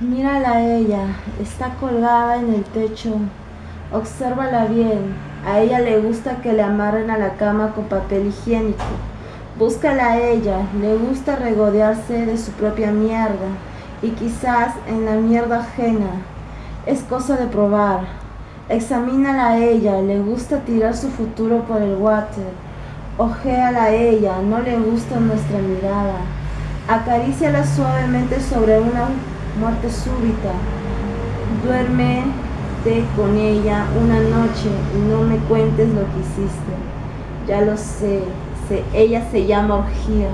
Mírala a ella, está colgada en el techo. Obsérvala bien. A ella le gusta que le amarren a la cama con papel higiénico. Búscala a ella, le gusta regodearse de su propia mierda y quizás en la mierda ajena. Es cosa de probar. Examínala a ella, le gusta tirar su futuro por el water. Ojéala a ella, no le gusta nuestra mirada. Acaríciala suavemente sobre una muerte súbita. Duérmete con ella una noche y no me cuentes lo que hiciste. Ya lo sé, ella se llama orgía.